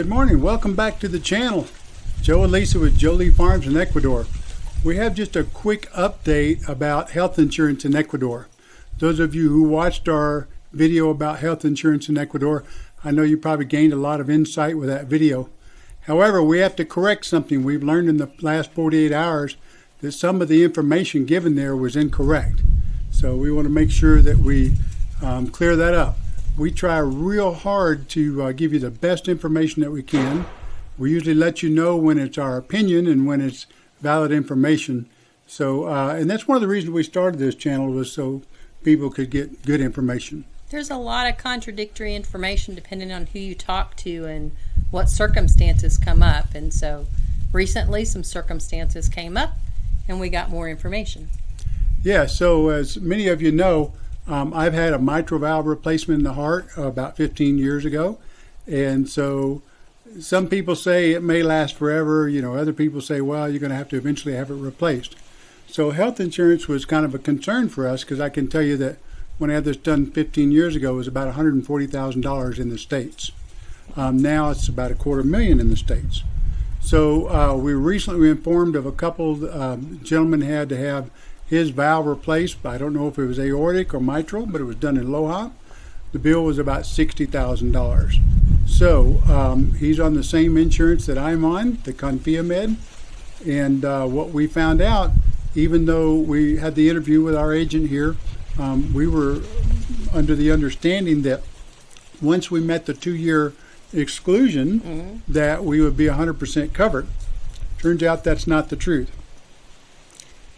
Good morning. Welcome back to the channel. Joe and Lisa with Jolie Farms in Ecuador. We have just a quick update about health insurance in Ecuador. Those of you who watched our video about health insurance in Ecuador, I know you probably gained a lot of insight with that video. However, we have to correct something we've learned in the last 48 hours that some of the information given there was incorrect. So we want to make sure that we um, clear that up. We try real hard to uh, give you the best information that we can. We usually let you know when it's our opinion and when it's valid information. So, uh, and that's one of the reasons we started this channel was so people could get good information. There's a lot of contradictory information depending on who you talk to and what circumstances come up. And so recently some circumstances came up and we got more information. Yeah, so as many of you know, um, I've had a mitral valve replacement in the heart about 15 years ago. And so some people say it may last forever. You know, other people say, well, you're going to have to eventually have it replaced. So health insurance was kind of a concern for us because I can tell you that when I had this done 15 years ago, it was about $140,000 in the States. Um, now it's about a quarter million in the States. So uh, we recently were informed of a couple um, gentlemen had to have his valve replaced. I don't know if it was aortic or mitral, but it was done in Loja. The bill was about $60,000. So um, he's on the same insurance that I'm on, the ConfiaMed. And uh, what we found out, even though we had the interview with our agent here, um, we were under the understanding that once we met the two-year exclusion, mm-hmm. that we would be 100% covered. Turns out that's not the truth.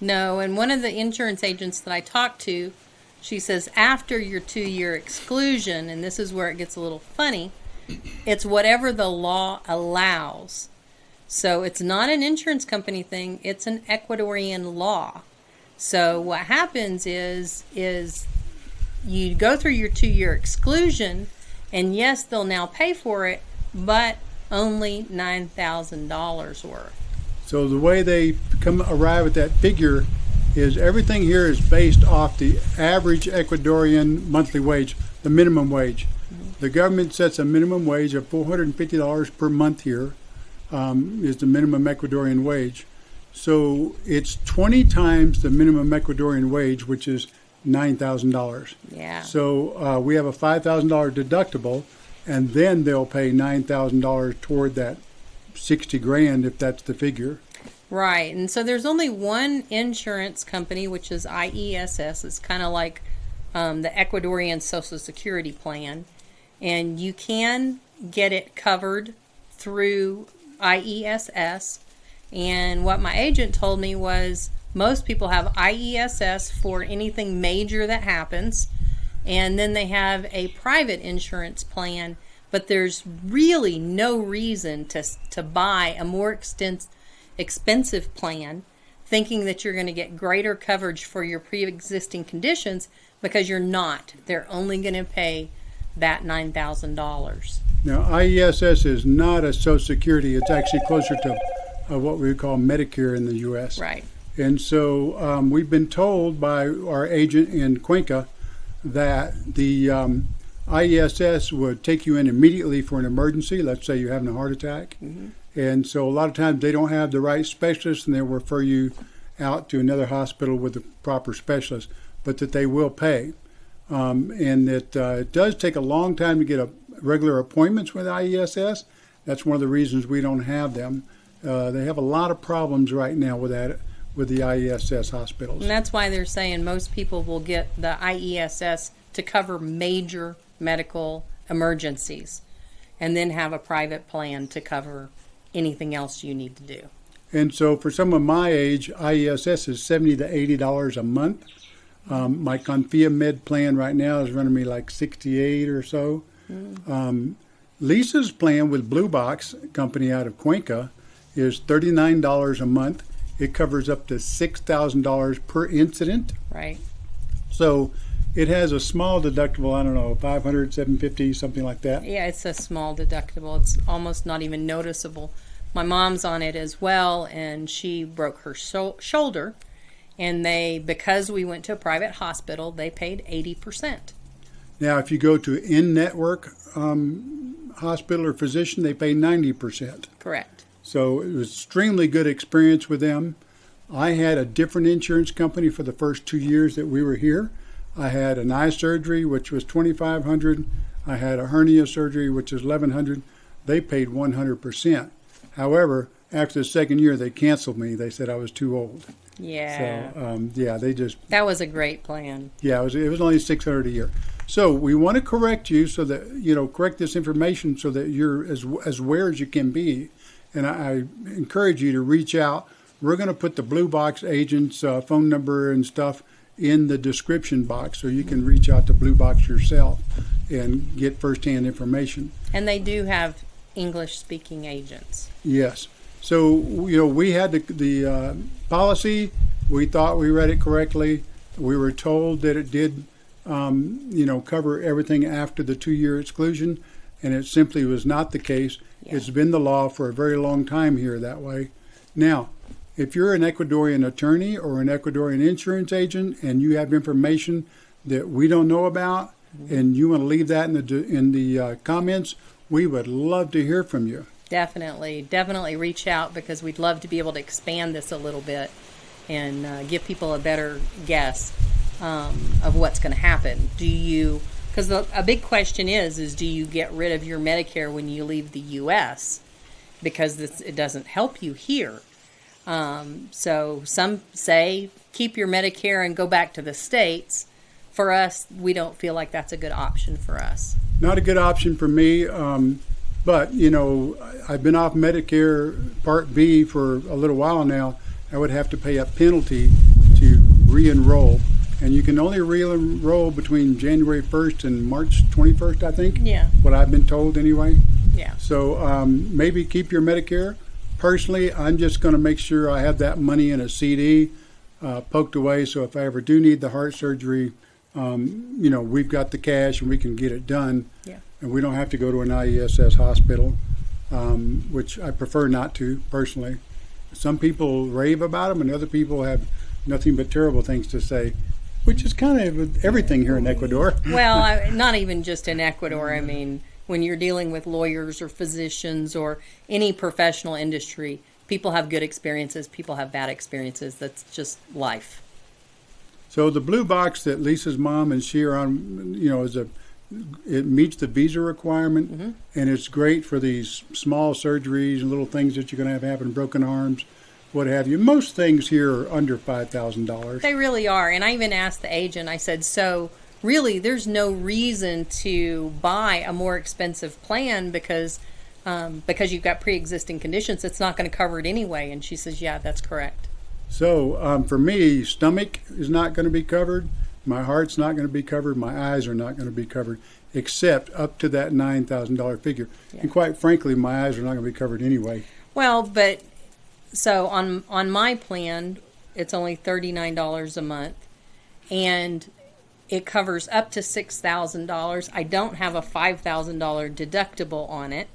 No, and one of the insurance agents that I talked to, she says after your two-year exclusion, and this is where it gets a little funny, it's whatever the law allows. So it's not an insurance company thing, it's an Ecuadorian law. So what happens is is you go through your 2-year exclusion and yes, they'll now pay for it, but only $9,000 worth. So the way they come arrive at that figure is everything here is based off the average Ecuadorian monthly wage, the minimum wage. The government sets a minimum wage of $450 per month here um, is the minimum Ecuadorian wage. So it's 20 times the minimum Ecuadorian wage, which is $9,000. Yeah. So uh, we have a $5,000 deductible, and then they'll pay $9,000 toward that 60 grand if that's the figure. Right. And so there's only one insurance company, which is IESS. It's kind of like um, the Ecuadorian Social Security Plan and you can get it covered through IESS. And what my agent told me was most people have IESS for anything major that happens, and then they have a private insurance plan. But there's really no reason to to buy a more extensive expensive plan, thinking that you're going to get greater coverage for your pre-existing conditions because you're not. They're only going to pay that $9,000. Now, IESS is not a Social Security. It's actually closer to uh, what we call Medicare in the U.S. Right. And so um, we've been told by our agent in Cuenca that the um, IESS would take you in immediately for an emergency. Let's say you're having a heart attack. Mm-hmm. And so a lot of times they don't have the right specialist and they'll refer you out to another hospital with the proper specialist, but that they will pay um, and that uh, it does take a long time to get a regular appointments with IESS. That's one of the reasons we don't have them. Uh, they have a lot of problems right now with that with the IESS hospitals. And that's why they're saying most people will get the IESS to cover major medical emergencies and then have a private plan to cover anything else you need to do. And so for someone my age, IESS is 70 to $80 a month. Um, my ConfiaMed plan right now is running me like 68 or so. Mm. Um, Lisa's plan with Blue Box company out of Cuenca is $39 a month. It covers up to $6,000 per incident. Right. So it has a small deductible, I don't know, 500, 750, something like that. Yeah, it's a small deductible. It's almost not even noticeable. My mom's on it as well, and she broke her so- shoulder and they because we went to a private hospital they paid 80% Now, if you go to in-network um, hospital or physician, they pay 90%. Correct. So it was extremely good experience with them. I had a different insurance company for the first two years that we were here. I had an eye surgery, which was 2500 I had a hernia surgery, which is 1100 They paid 100%. However, after the second year, they canceled me. They said I was too old. Yeah. So, um, yeah, they just that was a great plan. yeah, it was, it was only 600 a year. So we want to correct you so that, you know, correct this information so that you're as, as aware as you can be. And I, I encourage you to reach out. We're going to put the Blue Box agent's uh, phone number and stuff in the description box so you can reach out to Blue Box yourself and get firsthand information. And they do have English speaking agents. Yes. So, you know, we had the, the uh, policy. We thought we read it correctly. We were told that it did, um, you know, cover everything after the two year exclusion, and it simply was not the case. Yeah. It's been the law for a very long time here that way. Now, if you're an Ecuadorian attorney or an Ecuadorian insurance agent and you have information that we don't know about, and you want to leave that in the in the uh, comments, we would love to hear from you. Definitely, definitely reach out because we'd love to be able to expand this a little bit and uh, give people a better guess um, of what's going to happen. Do you? Because a big question is, is do you get rid of your Medicare when you leave the U.S. because this, it doesn't help you here? Um, so some say keep your Medicare and go back to the states. For us, we don't feel like that's a good option for us. Not a good option for me. Um, but you know, I've been off Medicare Part B for a little while now. I would have to pay a penalty to re-enroll, and you can only re-enroll between January 1st and March 21st, I think. Yeah. What I've been told anyway. Yeah. So um, maybe keep your Medicare. Personally, I'm just going to make sure I have that money in a CD uh, poked away. So if I ever do need the heart surgery, um, you know, we've got the cash and we can get it done. Yeah. And we don't have to go to an IESS hospital, um, which I prefer not to personally. Some people rave about them, and other people have nothing but terrible things to say, which is kind of everything here in Ecuador. Well, not even just in Ecuador. I mean, when you're dealing with lawyers or physicians or any professional industry, people have good experiences, people have bad experiences. That's just life. So the blue box that Lisa's mom and she are on, you know, is a it meets the visa requirement, Mm-hmm. and it's great for these small surgeries and little things that you're going to have happen, broken arms, what have you. Most things here are under five thousand dollars. They really are. And I even asked the agent, I said, so really, there's no reason to buy a more expensive plan because. Um, because you've got pre-existing conditions, it's not going to cover it anyway. And she says, "Yeah, that's correct." So um, for me, stomach is not going to be covered. My heart's not going to be covered. My eyes are not going to be covered, except up to that nine thousand dollar figure. And quite frankly, my eyes are not going to be covered anyway. Well, but so on on my plan, it's only thirty nine dollars a month, and it covers up to six thousand dollars. I don't have a five thousand dollar deductible on it,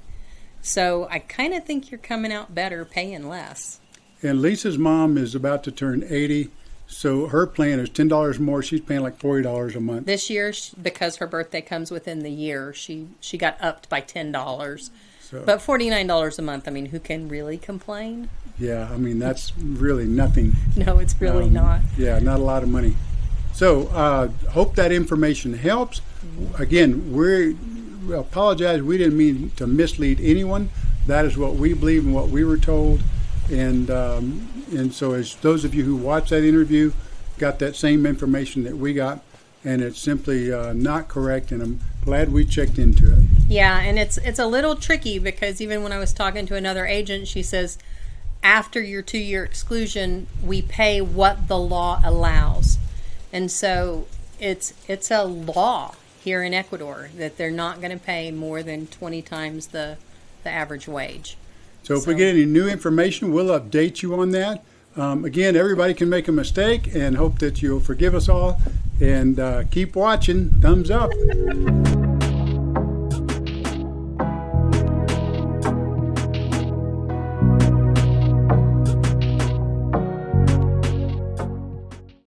so I kind of think you're coming out better paying less. And Lisa's mom is about to turn eighty, so her plan is ten dollars more. She's paying like forty dollars a month. This year, because her birthday comes within the year, she she got upped by ten dollars. So But forty nine dollars a month. I mean, who can really complain? yeah, I mean that's really nothing. No, it's really Um, not. Yeah, not a lot of money. So, uh, hope that information helps. Again, we apologize. We didn't mean to mislead anyone. That is what we believe and what we were told. And um, and so, as those of you who watched that interview got that same information that we got, and it's simply uh, not correct. And I'm glad we checked into it. Yeah, and it's it's a little tricky because even when I was talking to another agent, she says after your two year exclusion, we pay what the law allows, and so it's it's a law here in Ecuador that they're not going to pay more than twenty times the the average wage. So if we get any new information, we'll update you on that. Um, again, everybody can make a mistake, and hope that you'll forgive us all. And uh, keep watching. Thumbs up.